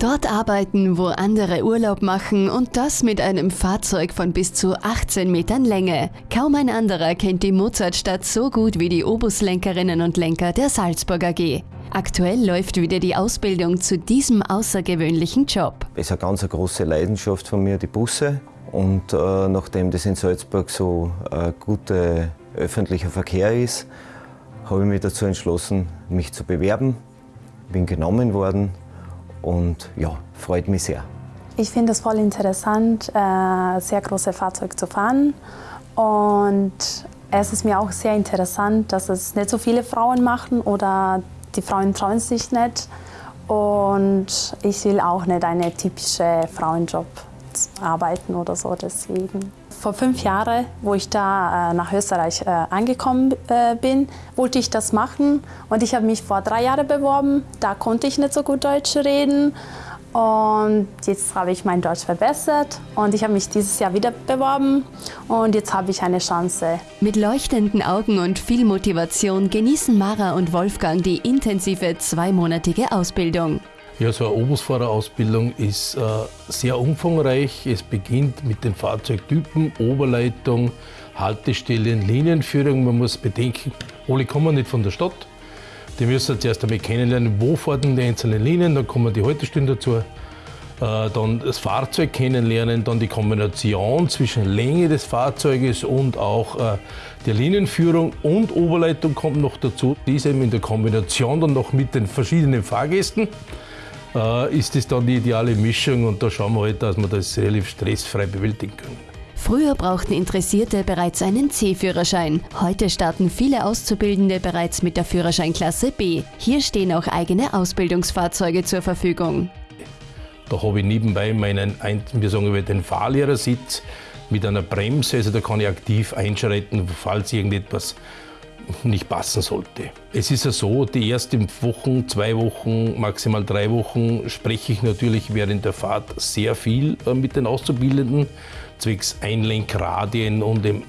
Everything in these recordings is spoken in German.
Dort arbeiten, wo andere Urlaub machen und das mit einem Fahrzeug von bis zu 18 Metern Länge. Kaum ein anderer kennt die Mozartstadt so gut wie die Obuslenkerinnen und Lenker der Salzburg AG. Aktuell läuft wieder die Ausbildung zu diesem außergewöhnlichen Job. Es ist eine ganz große Leidenschaft von mir, die Busse. Und äh, nachdem das in Salzburg so ein guter öffentlicher Verkehr ist, habe ich mich dazu entschlossen, mich zu bewerben. Bin genommen worden und ja, freut mich sehr. Ich finde es voll interessant, äh, sehr große Fahrzeuge zu fahren und es ist mir auch sehr interessant, dass es nicht so viele Frauen machen oder die Frauen trauen sich nicht und ich will auch nicht einen typischen Frauenjob arbeiten oder so deswegen. Vor fünf Jahren, wo ich da äh, nach Österreich äh, angekommen äh, bin, wollte ich das machen und ich habe mich vor drei Jahren beworben. Da konnte ich nicht so gut Deutsch reden und jetzt habe ich mein Deutsch verbessert und ich habe mich dieses Jahr wieder beworben und jetzt habe ich eine Chance. Mit leuchtenden Augen und viel Motivation genießen Mara und Wolfgang die intensive zweimonatige Ausbildung. Ja, so eine Obusfahrerausbildung ist äh, sehr umfangreich. Es beginnt mit den Fahrzeugtypen, Oberleitung, Haltestellen, Linienführung. Man muss bedenken, alle kommen nicht von der Stadt. Die müssen zuerst einmal kennenlernen, wo fahren die einzelnen Linien, dann kommen die Haltestellen dazu. Äh, dann das Fahrzeug kennenlernen, dann die Kombination zwischen Länge des Fahrzeuges und auch äh, der Linienführung und Oberleitung kommt noch dazu. Diese in der Kombination dann noch mit den verschiedenen Fahrgästen äh, ist das dann die ideale Mischung und da schauen wir halt, dass wir das relativ stressfrei bewältigen können. Früher brauchten Interessierte bereits einen C-Führerschein. Heute starten viele Auszubildende bereits mit der Führerscheinklasse B. Hier stehen auch eigene Ausbildungsfahrzeuge zur Verfügung. Da habe ich nebenbei meinen, wir sagen den Fahrlehrersitz mit einer Bremse, also da kann ich aktiv einschreiten, falls irgendetwas nicht passen sollte. Es ist ja so, die ersten Wochen, zwei Wochen, maximal drei Wochen spreche ich natürlich während der Fahrt sehr viel äh, mit den Auszubildenden, zwecks Einlenkradien und dem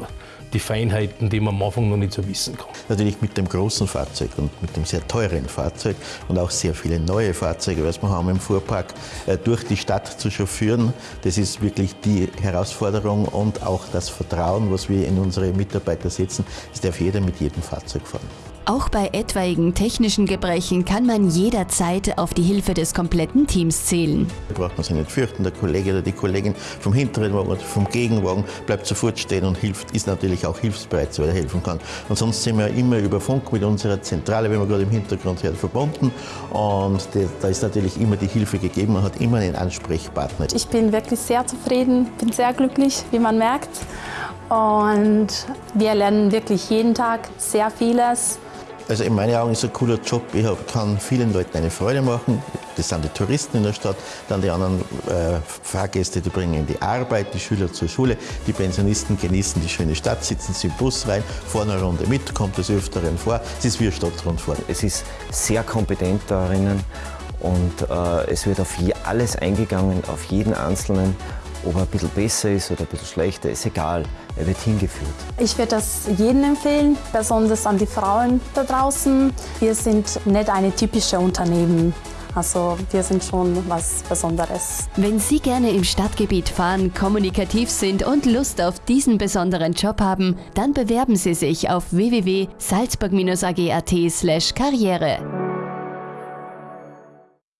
die Feinheiten, die man am Anfang noch nicht so wissen kann. Natürlich mit dem großen Fahrzeug und mit dem sehr teuren Fahrzeug und auch sehr viele neue Fahrzeuge, was wir haben im Fuhrpark, äh, durch die Stadt zu chauffieren. Das ist wirklich die Herausforderung und auch das Vertrauen, was wir in unsere Mitarbeiter setzen. Es darf jeder mit jedem Fahrzeug fahren. Auch bei etwaigen technischen Gebrechen kann man jederzeit auf die Hilfe des kompletten Teams zählen. Da braucht man sich nicht fürchten, der Kollege oder die Kollegin vom hinteren Wagen oder vom Gegenwagen bleibt sofort stehen und hilft, ist natürlich auch hilfsbereit, so er helfen kann. Und sonst sind wir immer über Funk mit unserer Zentrale, wie man gerade im Hintergrund hört, verbunden. Und da ist natürlich immer die Hilfe gegeben, man hat immer einen Ansprechpartner. Ich bin wirklich sehr zufrieden, bin sehr glücklich, wie man merkt. Und wir lernen wirklich jeden Tag sehr vieles. Also in meinen Augen ist es ein cooler Job. Ich kann vielen Leuten eine Freude machen. Das sind die Touristen in der Stadt, dann die anderen äh, Fahrgäste, die bringen die Arbeit, die Schüler zur Schule, die Pensionisten genießen die schöne Stadt, sitzen sie im Bus rein, fahren eine Runde mit, kommt des Öfteren vor. Es ist wie eine Stadtrundfahrt. Es ist sehr kompetent darinnen und äh, es wird auf alles eingegangen, auf jeden Einzelnen. Ob er ein bisschen besser ist oder ein bisschen schlechter, ist egal. Er wird hingeführt. Ich würde das jedem empfehlen, besonders an die Frauen da draußen. Wir sind nicht eine typische Unternehmen. Also wir sind schon was Besonderes. Wenn Sie gerne im Stadtgebiet fahren, kommunikativ sind und Lust auf diesen besonderen Job haben, dann bewerben Sie sich auf www.salzburg-ag.at/karriere.